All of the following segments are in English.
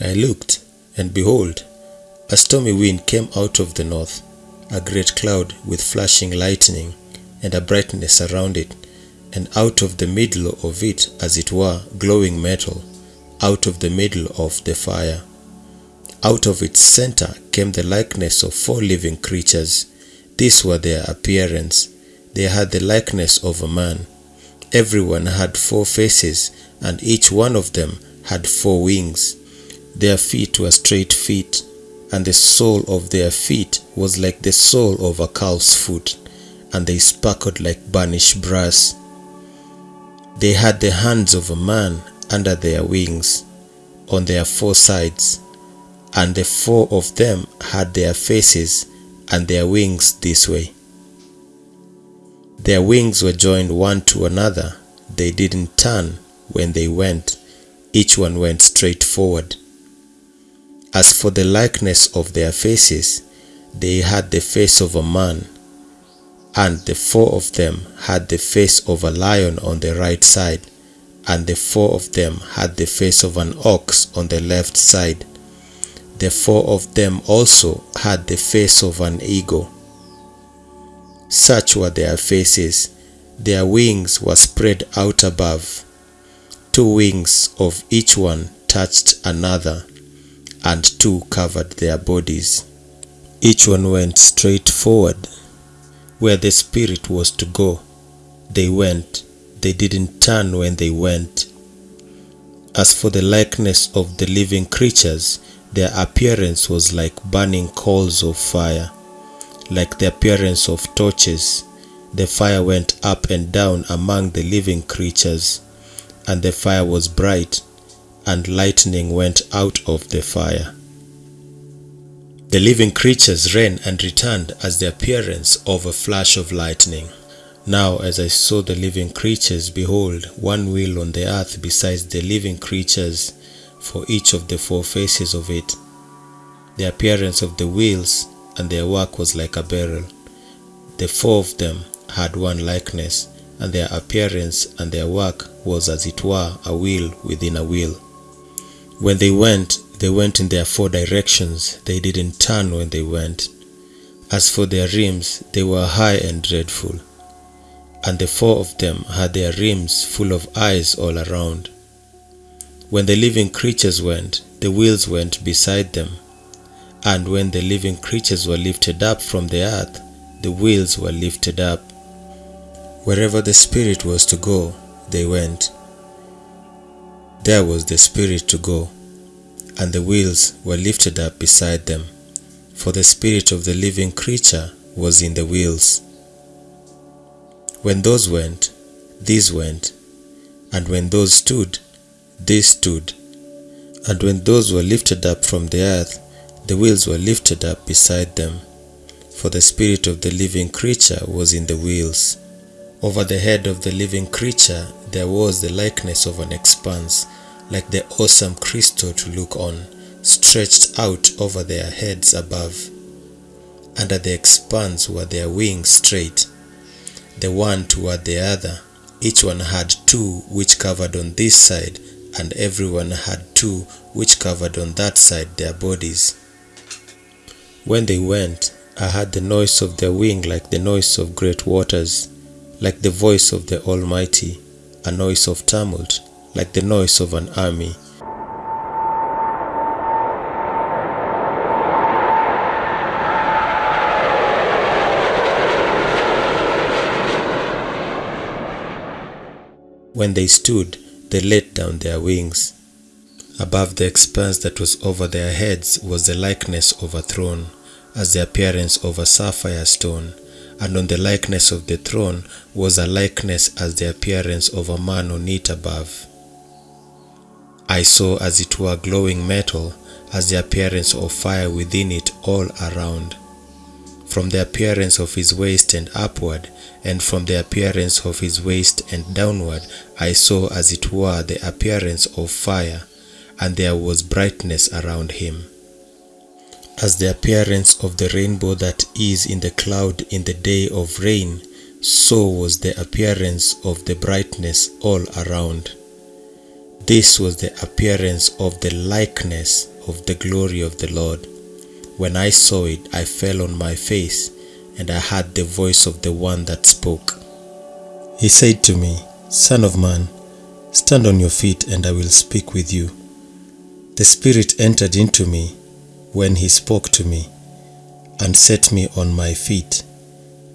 I looked, and behold, a stormy wind came out of the north, a great cloud with flashing lightning, and a brightness around it, and out of the middle of it, as it were, glowing metal, out of the middle of the fire. Out of its center came the likeness of four living creatures. These were their appearance. They had the likeness of a man. Everyone had four faces, and each one of them had four wings. Their feet were straight feet, and the sole of their feet was like the sole of a calf's foot, and they sparkled like burnished brass. They had the hands of a man under their wings, on their four sides, and the four of them had their faces and their wings this way. Their wings were joined one to another. They didn't turn when they went. Each one went straight forward. As for the likeness of their faces, they had the face of a man, and the four of them had the face of a lion on the right side, and the four of them had the face of an ox on the left side. The four of them also had the face of an eagle. Such were their faces. Their wings were spread out above. Two wings of each one touched another, and two covered their bodies. Each one went straight forward. Where the Spirit was to go, they went. They didn't turn when they went. As for the likeness of the living creatures, their appearance was like burning coals of fire, like the appearance of torches. The fire went up and down among the living creatures, and the fire was bright, and lightning went out of the fire. The living creatures ran and returned as the appearance of a flash of lightning. Now, as I saw the living creatures, behold, one wheel on the earth besides the living creatures for each of the four faces of it. The appearance of the wheels and their work was like a barrel. The four of them had one likeness, and their appearance and their work was as it were a wheel within a wheel. When they went, they went in their four directions, they didn't turn when they went. As for their rims, they were high and dreadful, and the four of them had their rims full of eyes all around. When the living creatures went, the wheels went beside them, and when the living creatures were lifted up from the earth, the wheels were lifted up. Wherever the Spirit was to go, they went. There was the Spirit to go, and the wheels were lifted up beside them, for the Spirit of the living creature was in the wheels. When those went, these went, and when those stood, they stood. And when those were lifted up from the earth, the wheels were lifted up beside them, for the spirit of the living creature was in the wheels. Over the head of the living creature there was the likeness of an expanse, like the awesome crystal to look on, stretched out over their heads above. Under the expanse were their wings straight, the one toward the other. Each one had two which covered on this side, and everyone had two which covered on that side their bodies. When they went, I heard the noise of their wing like the noise of great waters, like the voice of the Almighty, a noise of tumult, like the noise of an army. When they stood, they let down their wings. Above the expanse that was over their heads was the likeness of a throne, as the appearance of a sapphire stone, and on the likeness of the throne was a likeness as the appearance of a man on it above. I saw as it were glowing metal, as the appearance of fire within it all around. From the appearance of his waist and upward, and from the appearance of his waist and downward, I saw as it were the appearance of fire, and there was brightness around him. As the appearance of the rainbow that is in the cloud in the day of rain, so was the appearance of the brightness all around. This was the appearance of the likeness of the glory of the Lord. When I saw it, I fell on my face, and I heard the voice of the one that spoke. He said to me, Son of man, stand on your feet, and I will speak with you. The Spirit entered into me when he spoke to me, and set me on my feet,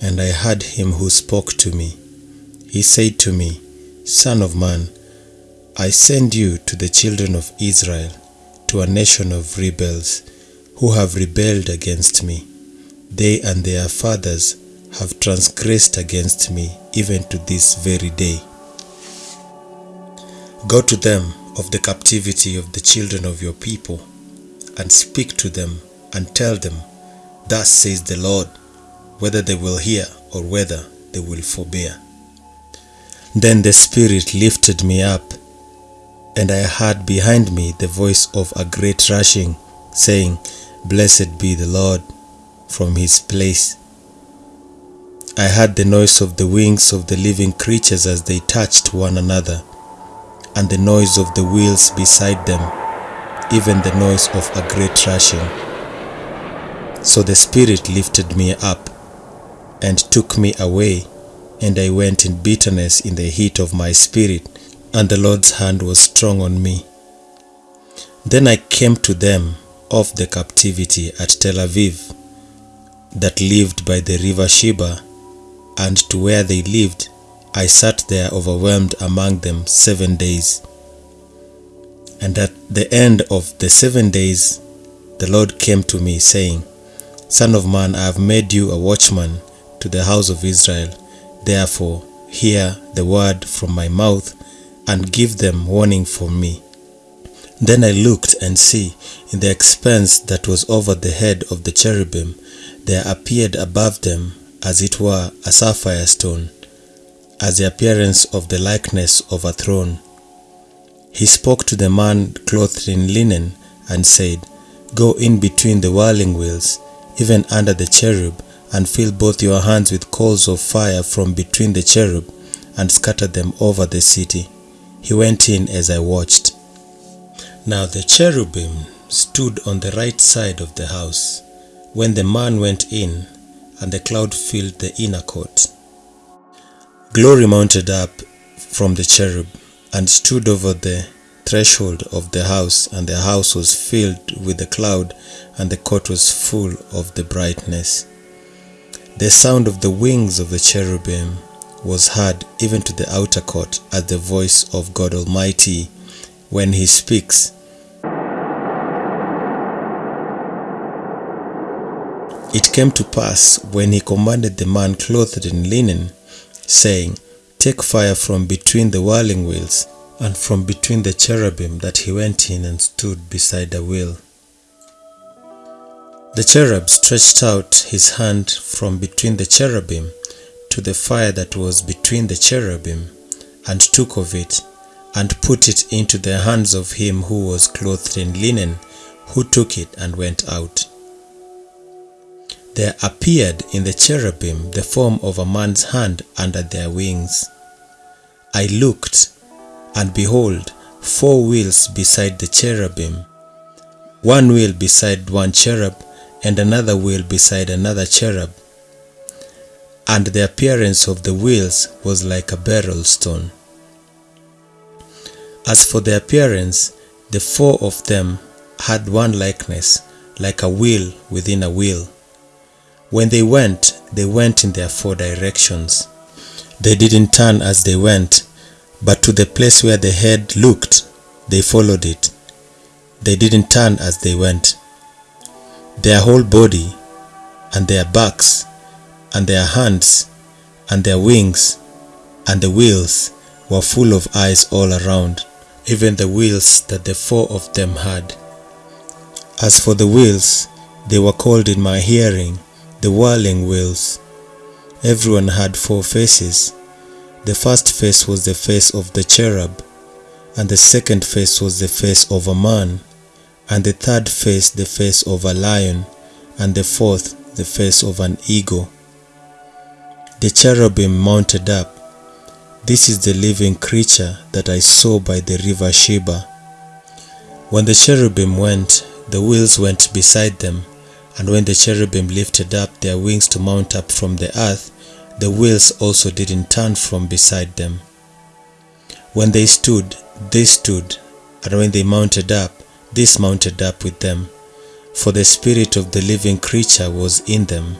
and I heard him who spoke to me. He said to me, Son of man, I send you to the children of Israel, to a nation of rebels, who have rebelled against me. They and their fathers have transgressed against me even to this very day. Go to them of the captivity of the children of your people, and speak to them, and tell them, Thus says the Lord, whether they will hear or whether they will forbear. Then the Spirit lifted me up, and I heard behind me the voice of a great rushing, saying, Blessed be the Lord from his place. I heard the noise of the wings of the living creatures as they touched one another, and the noise of the wheels beside them, even the noise of a great rushing. So the Spirit lifted me up and took me away, and I went in bitterness in the heat of my spirit, and the Lord's hand was strong on me. Then I came to them of the captivity at Tel Aviv, that lived by the river Chebar, and to where they lived, I sat there overwhelmed among them seven days. And at the end of the seven days, the Lord came to me, saying, Son of man, I have made you a watchman to the house of Israel. Therefore, hear the word from my mouth, and give them warning from me. Then I looked, and see, in the expanse that was over the head of the cherubim, there appeared above them, as it were, a sapphire stone, as the appearance of the likeness of a throne. He spoke to the man clothed in linen, and said, Go in between the whirling wheels, even under the cherub, and fill both your hands with coals of fire from between the cherub, and scatter them over the city. He went in as I watched. Now the cherubim stood on the right side of the house when the man went in, and the cloud filled the inner court. Glory mounted up from the cherub and stood over the threshold of the house, and the house was filled with the cloud, and the court was full of the brightness. The sound of the wings of the cherubim was heard even to the outer court as the voice of God Almighty when he speaks. It came to pass when he commanded the man clothed in linen, saying, Take fire from between the whirling wheels, and from between the cherubim, that he went in and stood beside the wheel. The cherub stretched out his hand from between the cherubim to the fire that was between the cherubim, and took of it, and put it into the hands of him who was clothed in linen, who took it and went out. There appeared in the cherubim the form of a man's hand under their wings. I looked, and behold, four wheels beside the cherubim, one wheel beside one cherub, and another wheel beside another cherub. And the appearance of the wheels was like a beryl stone. As for the appearance, the four of them had one likeness, like a wheel within a wheel. When they went, they went in their four directions. They didn't turn as they went, but to the place where the head looked, they followed it. They didn't turn as they went. Their whole body, and their backs, and their hands, and their wings, and the wheels were full of eyes all around, even the wheels that the four of them had. As for the wheels, they were called in my hearing the whirling wheels. Everyone had four faces. The first face was the face of the cherub, and the second face was the face of a man, and the third face the face of a lion, and the fourth the face of an eagle. The cherubim mounted up. This is the living creature that I saw by the river Chebar. When the cherubim went, the wheels went beside them, and when the cherubim lifted up their wings to mount up from the earth, the wheels also didn't turn from beside them. When they stood, they stood, and when they mounted up, this mounted up with them, for the spirit of the living creature was in them